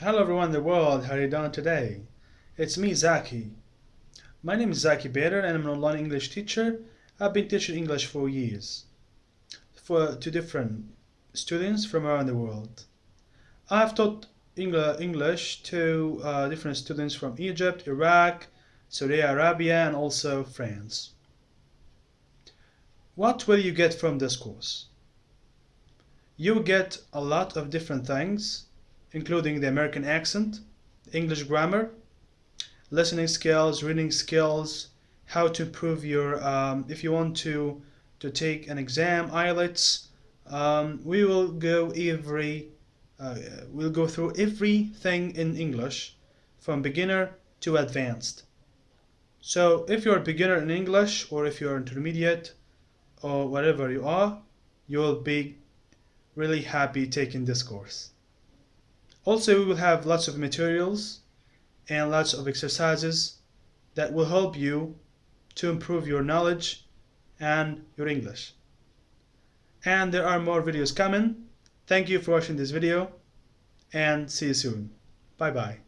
Hello everyone in the world, how are you doing today? It's me, Zaki. My name is Zaki Bader and I'm an online English teacher. I've been teaching English for years for to different students from around the world. I've taught English to uh, different students from Egypt, Iraq, Saudi Arabia and also France. What will you get from this course? You get a lot of different things including the American accent, English grammar, listening skills, reading skills, how to improve your, um, if you want to, to take an exam, IELTS, um, we will go every, uh, we'll go through everything in English from beginner to advanced. So if you're a beginner in English or if you're intermediate or whatever you are, you'll be really happy taking this course. Also, we will have lots of materials and lots of exercises that will help you to improve your knowledge and your English. And there are more videos coming. Thank you for watching this video and see you soon. Bye bye.